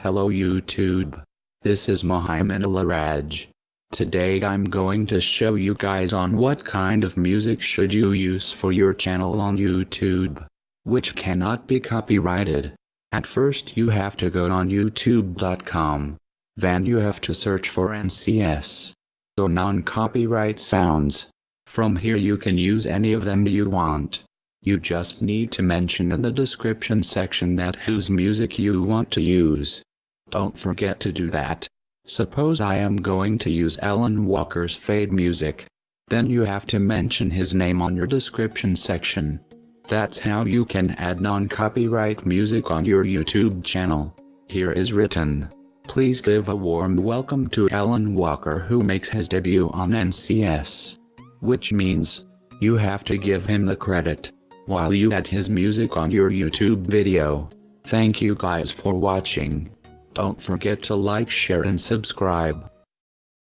Hello YouTube. This is Mohammed Alaraj. Today I'm going to show you guys on what kind of music should you use for your channel on YouTube, which cannot be copyrighted. At first you have to go on youtube.com. Then you have to search for NCS, or non-copyright sounds. From here you can use any of them you want. You just need to mention in the description section that whose music you want to use. Don't forget to do that. Suppose I am going to use Alan Walker's Fade music. Then you have to mention his name on your description section. That's how you can add non-copyright music on your YouTube channel. Here is written. Please give a warm welcome to Alan Walker who makes his debut on NCS. Which means, you have to give him the credit, while you add his music on your YouTube video. Thank you guys for watching. Don't forget to like share and subscribe.